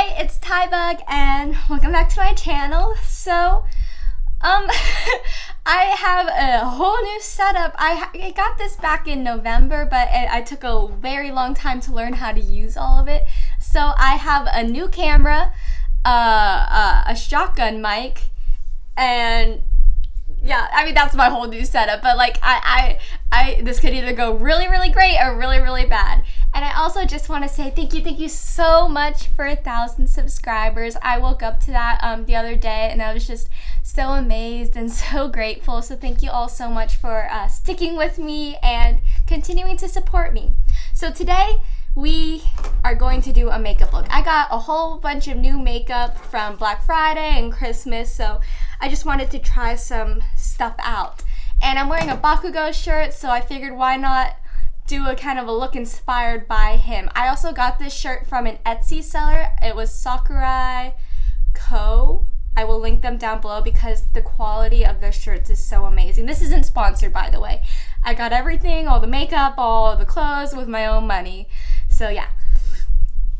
Hi, it's Tybug and welcome back to my channel. So, um, I have a whole new setup. I, I got this back in November, but it, I took a very long time to learn how to use all of it. So I have a new camera, uh, uh, a shotgun mic, and yeah, I mean that's my whole new setup. But like I, I, I, this could either go really, really great or really, really bad. And I also just want to say thank you, thank you so much for a thousand subscribers. I woke up to that um, the other day and I was just so amazed and so grateful. So thank you all so much for uh, sticking with me and continuing to support me. So today we are going to do a makeup look. I got a whole bunch of new makeup from Black Friday and Christmas, so I just wanted to try some stuff out. And I'm wearing a Bakugo shirt, so I figured why not do a kind of a look inspired by him. I also got this shirt from an Etsy seller. It was Sakurai Co. I will link them down below because the quality of their shirts is so amazing. This isn't sponsored, by the way. I got everything, all the makeup, all the clothes with my own money. So yeah.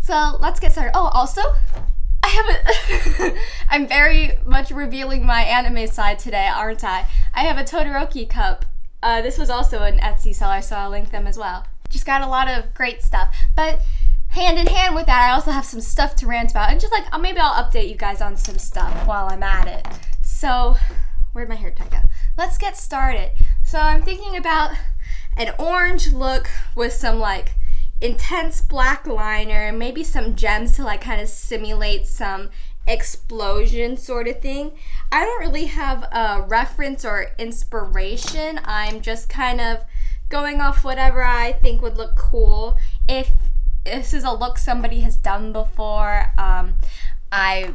So let's get started. Oh, also, I have a. I'm very much revealing my anime side today, aren't I? I have a Todoroki cup uh, this was also an Etsy seller, so I'll link them as well. Just got a lot of great stuff. But hand in hand with that, I also have some stuff to rant about. And just like, uh, maybe I'll update you guys on some stuff while I'm at it. So, where'd my hair tie go? Let's get started. So I'm thinking about an orange look with some like intense black liner, and maybe some gems to like kind of simulate some explosion sort of thing. I don't really have a reference or inspiration. I'm just kind of going off whatever I think would look cool. If this is a look somebody has done before, um, I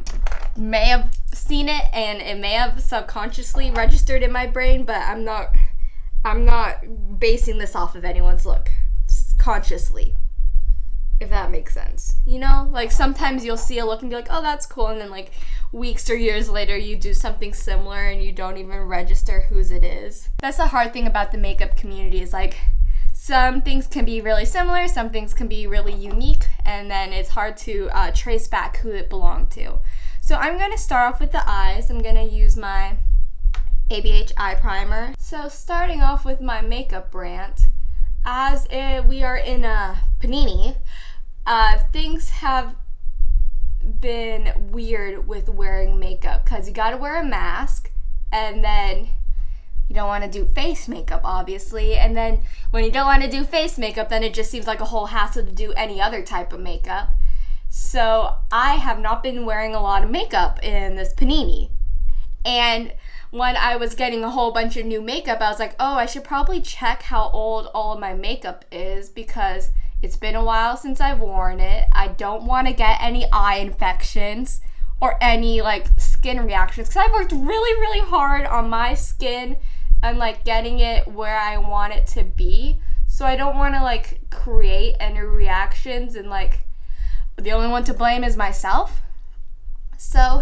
may have seen it and it may have subconsciously registered in my brain, but I'm not I'm not basing this off of anyone's look consciously if that makes sense. You know, like sometimes you'll see a look and be like, oh, that's cool. And then like weeks or years later, you do something similar and you don't even register whose it is. That's the hard thing about the makeup community is like some things can be really similar, some things can be really unique, and then it's hard to uh, trace back who it belonged to. So I'm going to start off with the eyes. I'm going to use my ABH eye primer. So starting off with my makeup rant, as it, we are in a panini, uh, things have been weird with wearing makeup because you gotta wear a mask and then you don't want to do face makeup obviously and then when you don't want to do face makeup then it just seems like a whole hassle to do any other type of makeup. So i have not been wearing a lot of makeup in this panini. And when i was getting a whole bunch of new makeup i was like oh i should probably check how old all of my makeup is because it's been a while since I've worn it. I don't want to get any eye infections or any like skin reactions because I've worked really, really hard on my skin and like getting it where I want it to be. So I don't want to like create any reactions and like the only one to blame is myself. So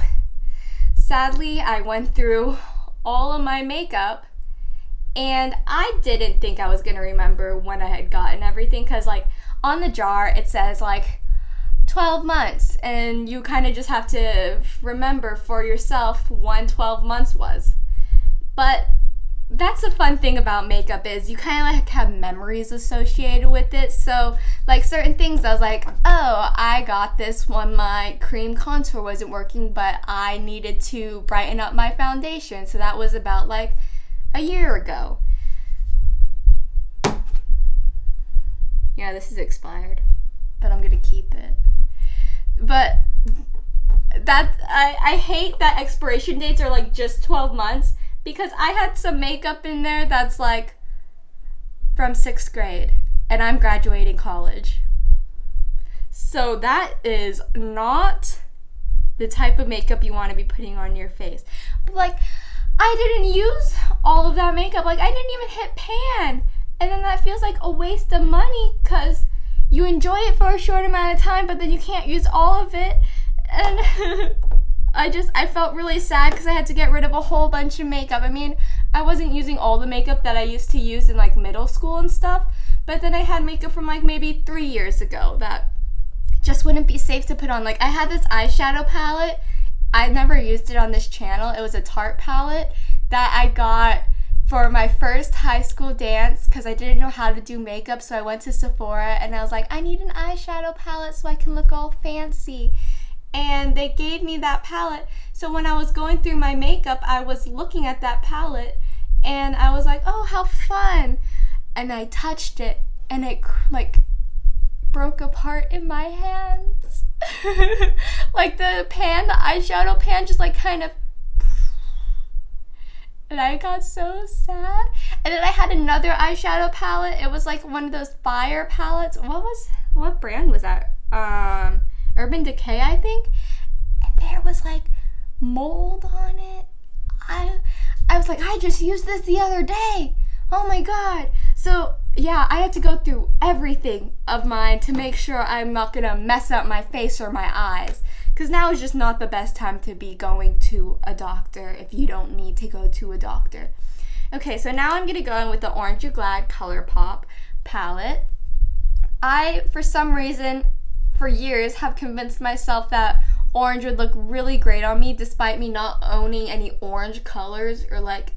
sadly, I went through all of my makeup and I didn't think I was to remember when I had gotten everything because like on the jar it says like 12 months and you kind of just have to remember for yourself when 12 months was. But that's the fun thing about makeup is you kind of like have memories associated with it. So like certain things i was like oh i got this when my cream contour wasn't working but i needed to brighten up my foundation. So that was about like a year ago. Yeah, this is expired, but I'm gonna keep it. But that I, I hate that expiration dates are like just 12 months because I had some makeup in there that's like from sixth grade and I'm graduating college. So that is not the type of makeup you want to be putting on your face. But like, I didn't use all of that makeup. Like, I didn't even hit pan and then that feels like a waste of money because you enjoy it for a short amount of time but then you can't use all of it and I just I felt really sad because I had to get rid of a whole bunch of makeup. I mean, I wasn't using all the makeup that I used to use in like middle school and stuff, but then I had makeup from like maybe three years ago that just wouldn't be safe to put on. Like I had this eyeshadow palette. I never used it on this channel. It was a Tarte palette that I got for my first high school dance because I didn't know how to do makeup. So I went to Sephora and I was like, I need an eyeshadow palette so I can look all fancy. And they gave me that palette. So when I was going through my makeup, I was looking at that palette and I was like, oh, how fun. And I touched it and it like broke apart in my hands. like the pan, the eyeshadow pan just like kind of and I got so sad. And then I had another eyeshadow palette. It was like one of those fire palettes. What was what brand was that? Um Urban Decay, I think. And there was like mold on it. I I was like, I just used this the other day. Oh my god. So yeah, I had to go through everything of mine to make sure I'm not gonna mess up my face or my eyes because now is just not the best time to be going to a doctor if you don't need to go to a doctor. Okay, so now I'm gonna go in with the Orange You Glad ColourPop palette. I, for some reason, for years, have convinced myself that orange would look really great on me despite me not owning any orange colors or like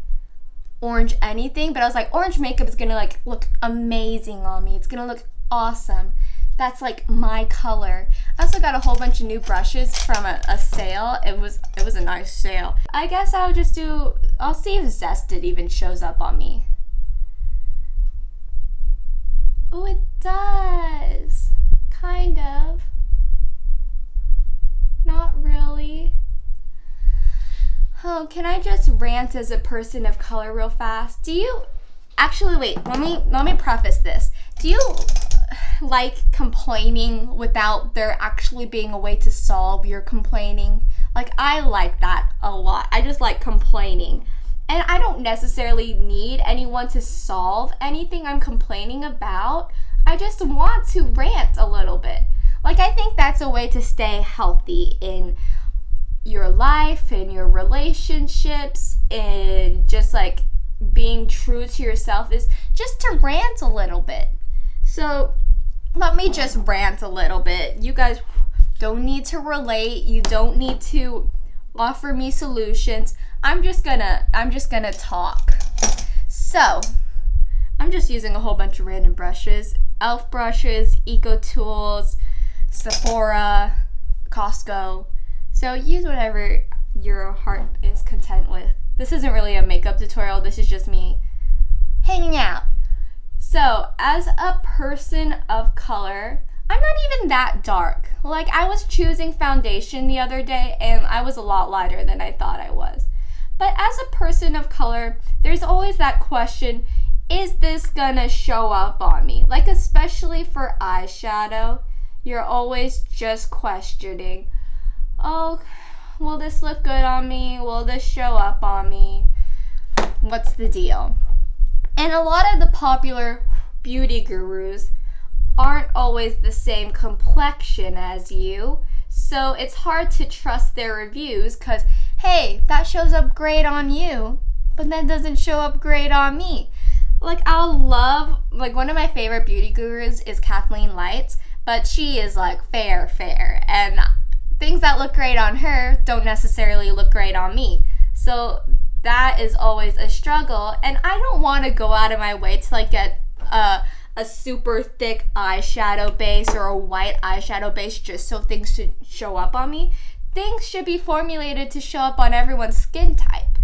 orange anything but I was like orange makeup is gonna like look amazing on me it's gonna look awesome that's like my color. I also got a whole bunch of new brushes from a, a, sale. It was it was a nice sale. I guess I'll just do, I'll see if Zested even shows up on me. Oh, it does. Kind of. Not really. Oh, can I just rant as a person of color real fast? Do you, actually wait, let me, let me preface this. Do you like complaining without there actually being a way to solve your complaining. Like, I like that a lot. I just like complaining. And I don't necessarily need anyone to solve anything I'm complaining about. I just want to rant a little bit. Like, I think that's a way to stay healthy in your life, in your relationships, in just like being true to yourself is just to rant a little bit. So, let me just rant a little bit. You guys don't need to relate. You don't need to offer me solutions. I'm just gonna I'm just gonna talk. So, I'm just using a whole bunch of random brushes. Elf brushes, Eco Tools, Sephora, Costco. So use whatever your heart is content with. This isn't really a makeup tutorial. This is just me hanging out. So, as a person of color, I'm not even that dark. Like, I was choosing foundation the other day and I was a lot lighter than I thought I was. But as a person of color, there's always that question is this gonna show up on me? Like, especially for eyeshadow, you're always just questioning, oh, will this look good on me? Will this show up on me? What's the deal? And a lot of the popular beauty gurus aren't always the same complexion as you. So it's hard to trust their reviews because, hey, that shows up great on you, but then doesn't show up great on me. Like, I'll love, like, one of my favorite beauty gurus is Kathleen Lights, but she is like fair, fair. And things that look great on her don't necessarily look great on me. So that is always a struggle. And I don't want to go out of my way to like get a, a super thick eyeshadow base or a white eyeshadow base just so things should show up on me. Things should be formulated to show up on everyone's skin type.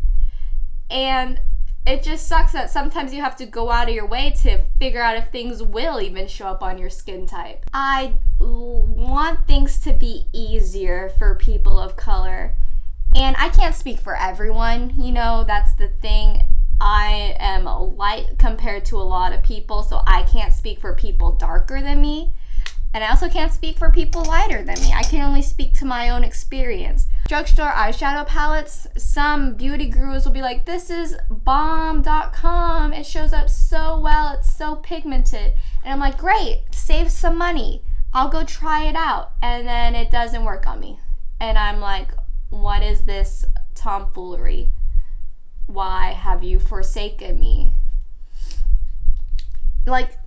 And it just sucks that sometimes you have to go out of your way to figure out if things will even show up on your skin type. I want things to be easier for people of color and I can't speak for everyone, you know, that's the thing. I am light compared to a lot of people, so I can't speak for people darker than me. And I also can't speak for people lighter than me. I can only speak to my own experience. Drugstore eyeshadow palettes, some beauty gurus will be like, this is bomb.com. It shows up so well. It's so pigmented. And I'm like, great, save some money. I'll go try it out. And then it doesn't work on me. And I'm like, what is this tomfoolery? Why have you forsaken me? Like,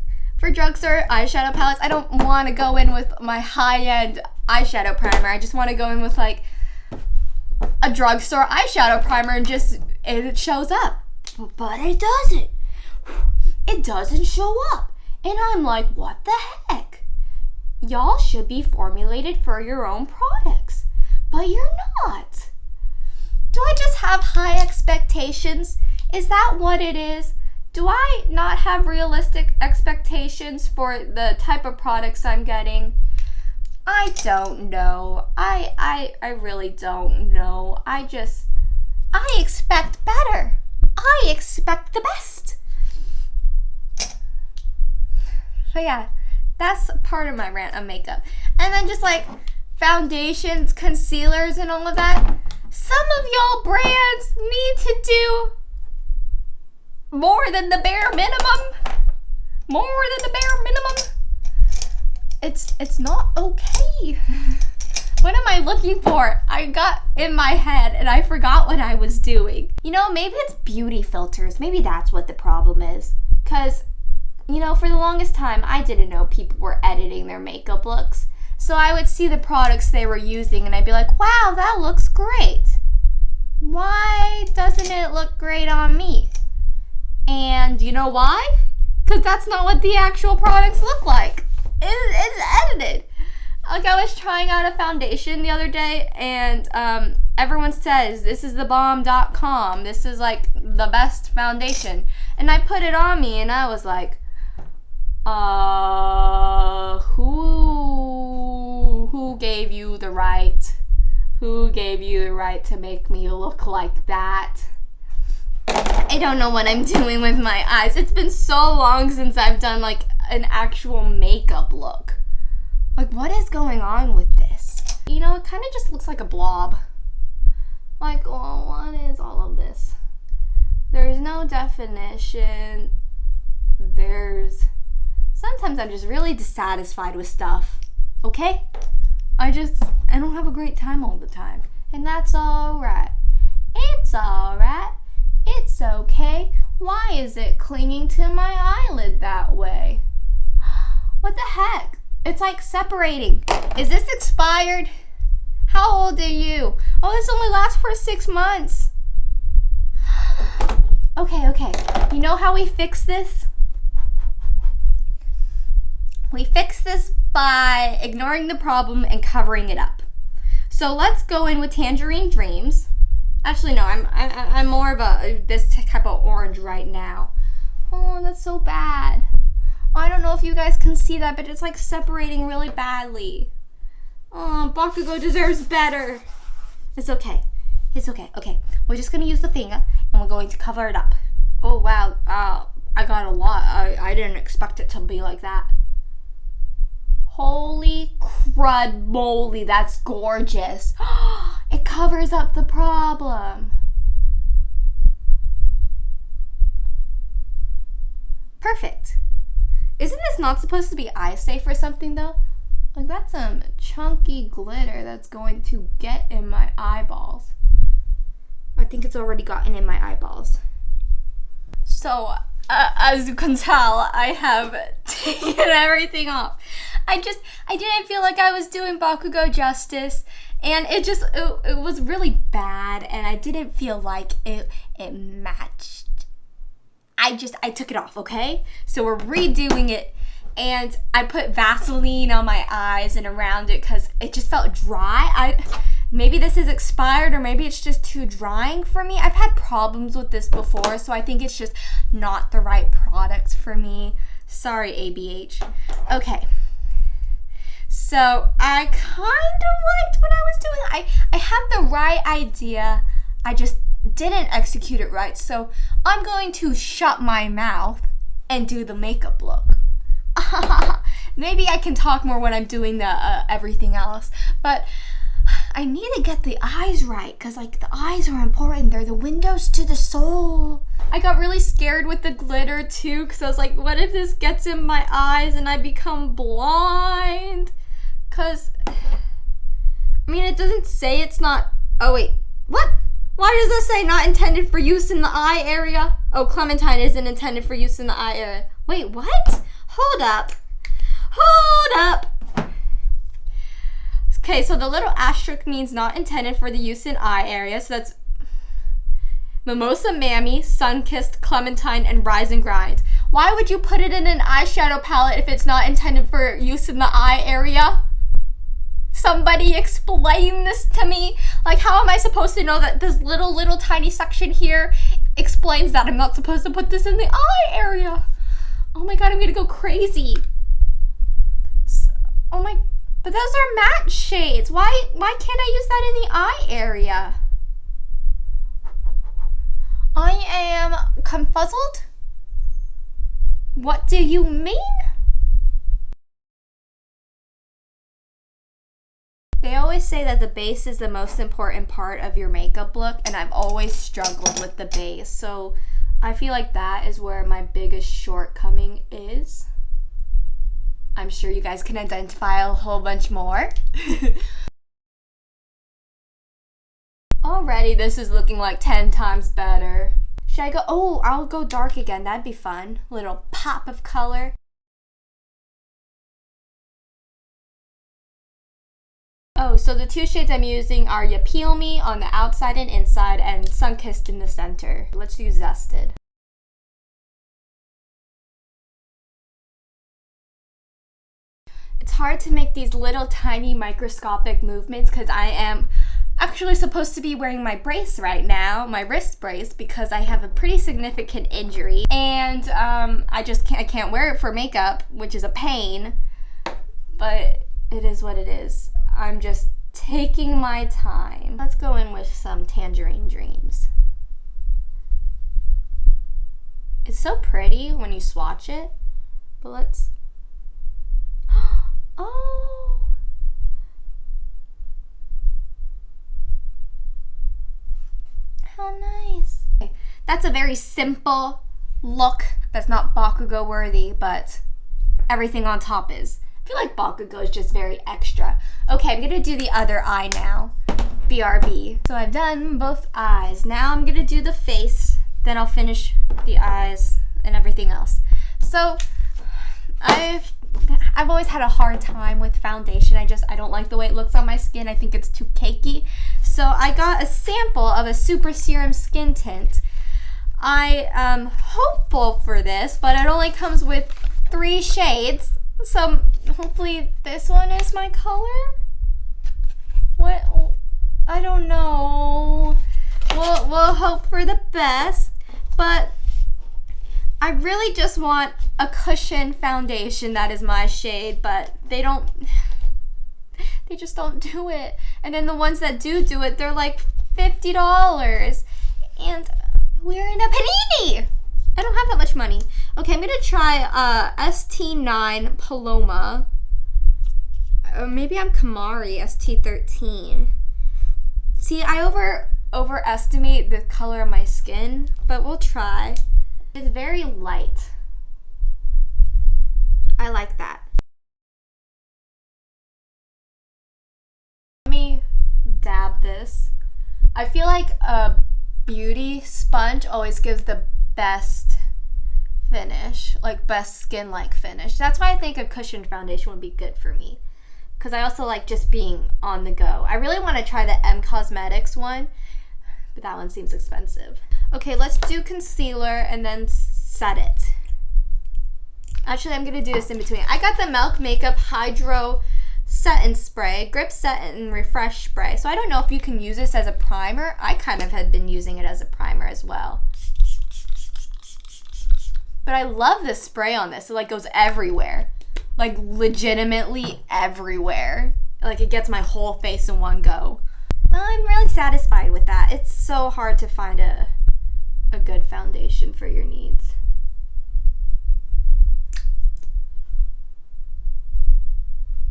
for drugstore eyeshadow palettes, I don't want to go in with my high-end eyeshadow primer. I just want to go in with like a drugstore eyeshadow primer and just it shows up. But it doesn't. It doesn't show up. And I'm like, what the heck? Y'all should be formulated for your own products, but you're not. Do I just have high expectations? Is that what it is? Do I not have realistic expectations for the type of products I'm getting? I don't know. I I I really don't know. I just I expect better. I expect the best. So yeah, that's part of my rant on makeup. And then just like foundations, concealers, and all of that. Some of y'all brands need to do more than the bare minimum. More than the bare minimum. It's it's not okay. what am I looking for? I got in my head and I forgot what I was doing. You know, maybe it's beauty filters. Maybe that's what the problem is. Cause, you know, for the longest time, I didn't know people were editing their makeup looks. So I would see the products they were using and I'd be like, wow, that looks great. Why doesn't it look great on me? And you know why? Because that's not what the actual products look like. It, it's edited. Like I was trying out a foundation the other day and um, everyone says this is the bomb.com. This is like the best foundation. And I put it on me and I was like, uh, who, who gave you the right? Who gave you the right to make me look like that? I don't know what I'm doing with my eyes. It's been so long since I've done like an actual makeup look. Like what is going on with this? You know, it kind of just looks like a blob. Like, oh, what is all of this? There's no definition. There's... Sometimes I'm just really dissatisfied with stuff. Okay? I just, I don't have a great time all the time. And that's alright. Okay. Why is it clinging to my eyelid that way? What the heck? It's like separating. Is this expired? How old are you? Oh, this only lasts for six months. Okay, okay. You know how we fix this? We fix this by ignoring the problem and covering it up. So let's go in with Tangerine Dreams. Actually, no, I'm, I, I'm more of a this type of orange right now. Oh, that's so bad. I don't know if you guys can see that, but it's like separating really badly. Oh, Bakugo deserves better. It's okay. It's okay. Okay, we're just gonna use the finger and we're going to cover it up. Oh wow, uh, I got a lot. I, I didn't expect it to be like that. Holy crud moly, that's gorgeous. covers up the problem. Perfect. Isn't this not supposed to be eye safe or something though? Like that's some chunky glitter that's going to get in my eyeballs. I think it's already gotten in my eyeballs. So, uh, as you can tell, I have taken everything off. I just, I didn't feel like I was doing Bakugo justice and it just, it, it was really bad and I didn't feel like it, it matched. I just, I took it off, okay? So we're redoing it and I put Vaseline on my eyes and around it because it just felt dry. I maybe this is expired or maybe it's just too drying for me. I've had problems with this before, so I think it's just not the right product for me. Sorry, ABH. Okay. So I kind of liked what I was doing. I, I had the right idea. I just didn't execute it right. So I'm going to shut my mouth and do the makeup look. Maybe I can talk more when I'm doing the uh, everything else. But I need to get the eyes right because like the eyes are important. They're the windows to the soul. I got really scared with the glitter too because I was like, what if this gets in my eyes and I become blind? Because, I mean, it doesn't say it's not, oh wait, what? Why does it say not intended for use in the eye area? Oh, Clementine isn't intended for use in the eye area. Wait, what? hold up. Hold up. Okay, so the little asterisk means not intended for the use in eye area. So that's Mimosa Mammy, Sunkissed, Clementine, and Rise and Grind. Why would you put it in an eyeshadow palette if it's not intended for use in the eye area? Somebody explain this to me. Like, how am I supposed to know that this little, little tiny section here explains that I'm not supposed to put this in the eye area? Oh my god, I'm gonna go crazy. So, oh my, but those are matte shades. Why, why can't I use that in the eye area? I am confuzzled. What do you mean? They always say that the base is the most important part of your makeup look, and I've always struggled with the base. So I feel like that is where my biggest shortcoming is. I'm sure you guys can identify a whole bunch more. Already this is looking like 10 times better. Should I go? Oh, I'll go dark again. That'd be fun. Little pop of color. Oh, so the two shades I'm using are Ya Peel Me on the outside and inside and Sunkissed in the center. Let's do Zested. It's hard to make these little tiny microscopic movements because I am actually supposed to be wearing my brace right now, my wrist brace, because I have a pretty significant injury. And um, I just can't, I can't wear it for makeup, which is a pain. But it is what it is. I'm just taking my time. Let's go in with some Tangerine Dreams. It's so pretty when you swatch it, but let's, oh, how nice. That's a very simple look that's not Bakugo worthy, but everything on top is. I feel like Bakugo is just very extra. Okay, I'm gonna do the other eye now. BRB. So I've done both eyes. Now I'm gonna do the face, then I'll finish the eyes and everything else. So I've I've always had a hard time with foundation. I just I don't like the way it looks on my skin. I think it's too cakey. So I got a sample of a super serum skin tint. I am hopeful for this, but it only comes with three shades. So hopefully this one is my color. What? I don't know. We'll, we'll hope for the best, but I really just want a cushion foundation that is my shade, but they don't, they just don't do it. And then the ones that do do it, they're like $50. And we're in a panini. I don't have that much money. Okay, I'm gonna try uh, ST9 Paloma. Or maybe I'm Kamari ST13. See, I over overestimate the color of my skin, but we'll try. It's very light. I like that. Let me dab this. I feel like a beauty sponge always gives the best finish, like best skin-like finish. That's why I think a cushion foundation would be good for me. Because I also like just being on the go. I really want to try the M Cosmetics one, but that one seems expensive. Okay, let's do concealer and then set it. Actually, I'm to do this in between. I got the Milk Makeup Hydro Set and Spray, Grip Set and Refresh Spray. So I don't know if you can use this as a primer. I kind of had been using it as a primer as well. But I love the spray on this. It like goes everywhere. Like legitimately everywhere. Like it gets my whole face in one go. I'm really satisfied with that. It's so hard to find a, a good foundation for your needs.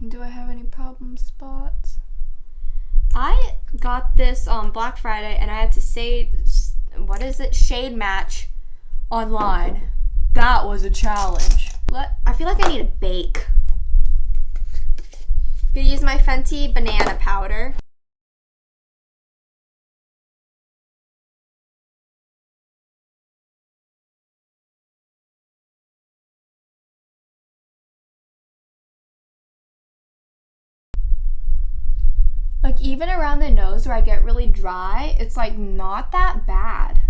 Do I have any problem spots? I got this on Black Friday and I had to say, what is it? Shade match online. That was a challenge. What? I feel like I need a bake. Gonna use my Fenty banana powder. Like even around the nose where I get really dry, it's like not that bad.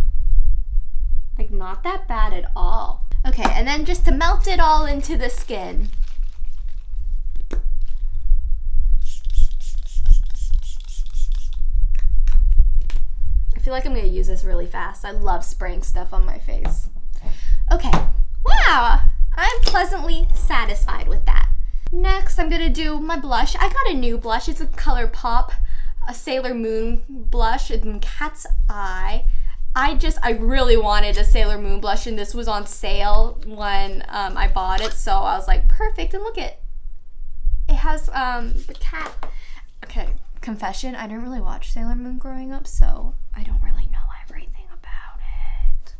Like not that bad at all. Okay, and then just to melt it all into the skin. I feel like I'm gonna use this really fast. I love spraying stuff on my face. Okay, wow, I'm pleasantly satisfied with that. Next, I'm gonna do my blush. I got a new blush. It's a ColourPop, a Sailor Moon blush in Cat's Eye. I just, I really wanted a Sailor Moon blush and this was on sale when um, I bought it. So I was like, perfect. And look at, it has um, the cat. Okay, confession, I didn't really watch Sailor Moon growing up, so I don't really know everything about it.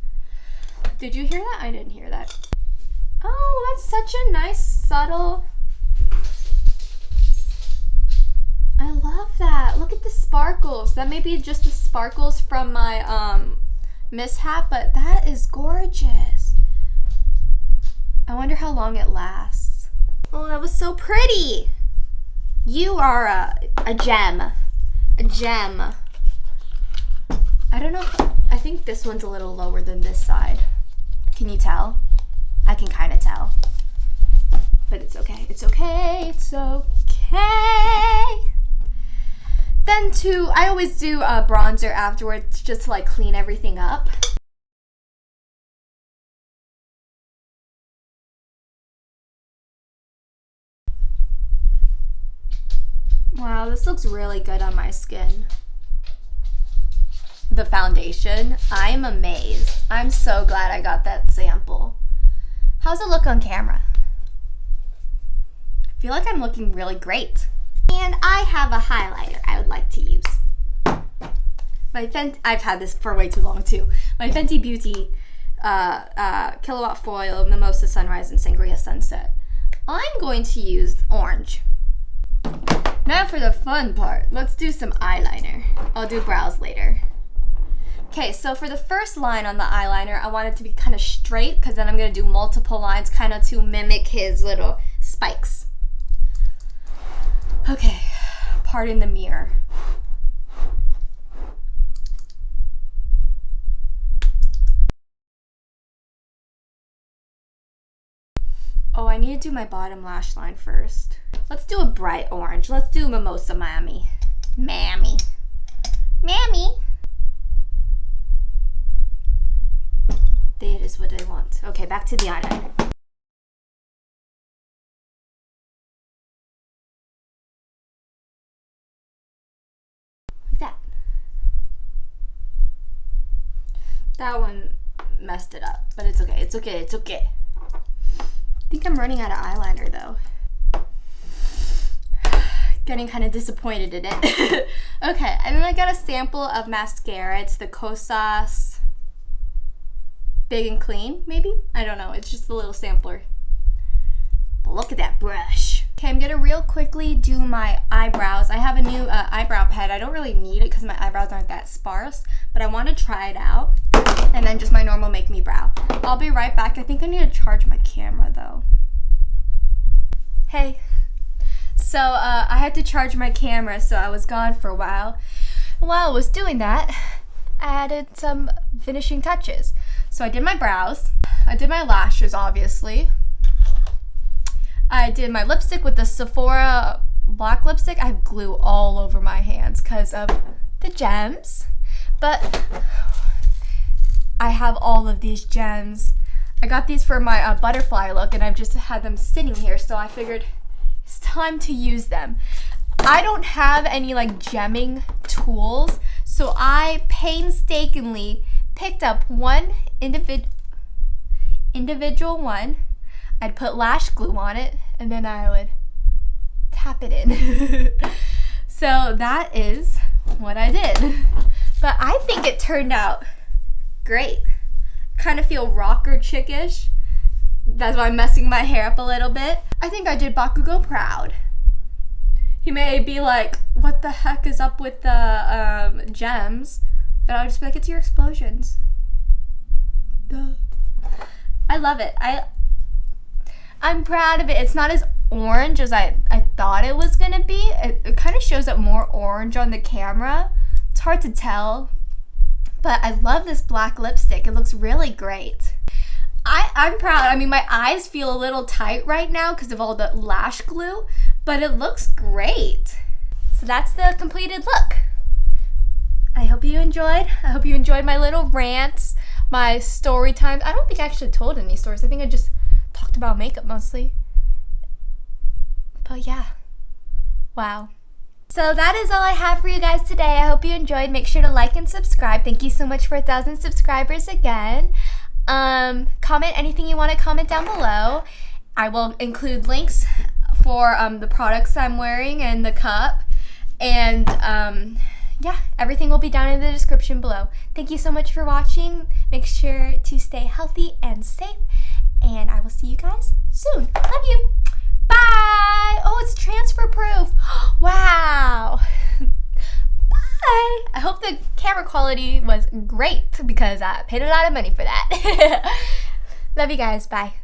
Did you hear that? I didn't hear that. Oh, that's such a nice, subtle I love that. Look at the sparkles. That may be just the sparkles from my um, mishap, but that is gorgeous. I wonder how long it lasts. Oh, that was so pretty. You are a, a gem. A gem. I don't know. I think this one's a little lower than this side. Can you tell? I can kind of tell. But it's okay. It's okay. It's okay. Then to, I always do a bronzer afterwards just to like clean everything up. Wow, this looks really good on my skin. The foundation, I'm amazed. I'm so glad I got that sample. How's it look on camera? I feel like I'm looking really great. And I have a highlighter I would like to use. My Fenty, I've had this for way too long too. My Fenty Beauty uh, uh, Killawatt Foil Mimosa Sunrise and Sangria Sunset. I'm going to use orange. Now for the fun part. Let's do some eyeliner. I'll do brows later. Okay, so for the first line on the eyeliner, I want it to be kind of straight because then I'm going to do multiple lines kind of to mimic his little spikes. Okay, pardon the mirror. Oh, I need to do my bottom lash line first. Let's do a bright orange. Let's do Mimosa Mammy. Mammy. Mammy. That is what I want. Okay, back to the eyeliner. That one messed it up, but it's okay. It's okay. It's okay. I think I'm running out of eyeliner though. Getting kind of disappointed in it. okay, and then I got a sample of mascara. It's the Kosas Big and Clean, maybe? I don't know. It's just a little sampler. But look at that brush. Okay, I'm gonna real quickly do my eyebrows. I have a new uh, eyebrow pad. I don't really need it because my eyebrows aren't that sparse, but I want to try it out. And then just my normal Make Me Brow. I'll be right back. I think I need to charge my camera though. Hey. So uh, I had to charge my camera, so I was gone for a while. While I was doing that, I added some finishing touches. So I did my brows. I did my lashes, obviously. I did my lipstick with the Sephora black lipstick. I have glue all over my hands because of the gems. But I have all of these gems. I got these for my uh, butterfly look and I've just had them sitting here so I figured it's time to use them. I don't have any like gemming tools so I painstakingly picked up one individ individual one I'd put lash glue on it and then I would tap it in. so that is what I did. But I think it turned out great. Kind of feel rocker chickish. That's why I'm messing my hair up a little bit. I think I did Bakugo proud. He may be like, what the heck is up with the um, gems? But I'll just be like, it's your explosions. Duh. I love it. I I'm proud of it. It's not as orange as I, I thought it was gonna be. It, it kind of shows up more orange on the camera. It's hard to tell, but I love this black lipstick. It looks really great. I, I'm proud. I mean, my eyes feel a little tight right now because of all the lash glue, but it looks great. So that's the completed look. I hope you enjoyed. I hope you enjoyed my little rants, my story times. I don't think I actually told any stories. I think I just talked about makeup mostly. But yeah. Wow. So that is all I have for you guys today. I hope you enjoyed. Make sure to like and subscribe. Thank you so much for a thousand subscribers again. Um, comment anything you want to comment down below. I will include links for um, the products I'm wearing and the cup. And um, yeah, everything will be down in the description below. Thank you so much for watching. Make sure to stay healthy and safe. And I will see you guys soon. Love you. Bye. Oh, it's transfer proof. wow. Bye. I hope the camera quality was great because I paid a lot of money for that. Love you guys. Bye.